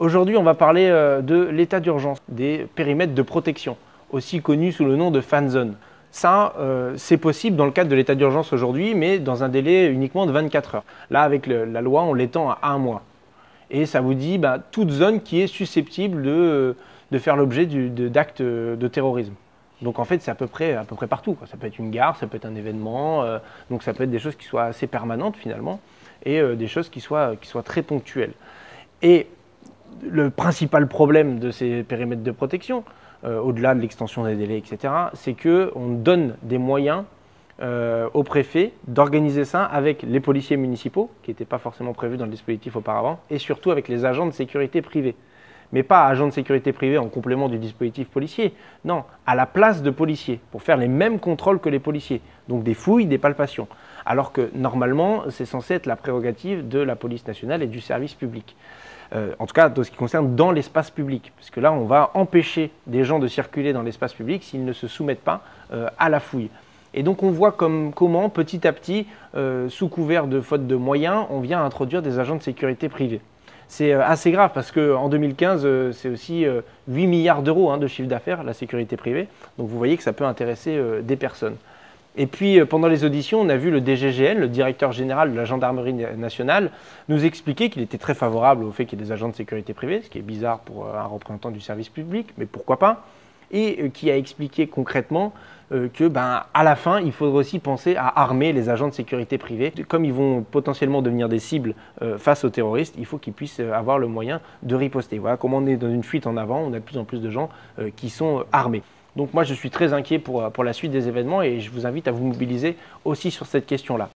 Aujourd'hui, on va parler euh, de l'état d'urgence, des périmètres de protection, aussi connus sous le nom de fan zone. Ça, euh, c'est possible dans le cadre de l'état d'urgence aujourd'hui, mais dans un délai uniquement de 24 heures. Là, avec la loi, on l'étend à un mois. Et ça vous dit bah, toute zone qui est susceptible de, faire l'objet d'actes de, terrorisme. Donc en fait, c'est à peu près, à peu près partout. Ça peut être une gare, ça peut être un événement, euh, donc ça peut être des choses qui soient assez permanentes finalement, et des choses qui soient, qui soient très ponctuelles. Et le principal problème de ces périmètres de protection, euh, au-delà de l'extension des délais, etc., c'est qu'on donne des moyens euh, au préfet d'organiser ça avec les policiers municipaux, qui n'étaient pas forcément prévus dans le dispositif auparavant, et surtout avec les agents de sécurité privés. Mais pas agents de sécurité privés en complément du dispositif policier, non, à la place de policiers, pour faire les mêmes contrôles que les policiers, donc des fouilles, des palpations. Alors que normalement, c'est censé être la prérogative de la police nationale et du service public. Euh, en tout cas dans ce qui concerne dans l'espace public, parce que là on va empêcher des gens de circuler dans l'espace public s'ils ne se soumettent pas euh, à la fouille. Et donc on voit comme, comment petit à petit, euh, sous couvert de faute de moyens, on vient introduire des agents de sécurité privés. C'est assez grave parce qu'en 2015, c'est aussi 8 milliards d'euros hein, de chiffre d'affaires, la sécurité privée. Donc vous voyez que ça peut intéresser des personnes. Et puis, euh, pendant les auditions, on a vu le DGGN, le directeur général de la gendarmerie nationale, nous expliquer qu'il était très favorable au fait qu'il y ait des agents de sécurité privée, ce qui est bizarre pour euh, un représentant du service public, mais pourquoi pas et euh, qui a expliqué concrètement que, ben, à la fin, il faudrait aussi penser à armer les agents de sécurité privée. Comme ils vont potentiellement devenir des cibles face aux terroristes, il faut qu'ils puissent avoir le moyen de riposter. Voilà comment on est dans une fuite en avant, on a de plus en plus de gens qui sont armés. Donc moi, je suis très inquiet pour, pour la suite des événements et je vous invite à vous mobiliser aussi sur cette question-là.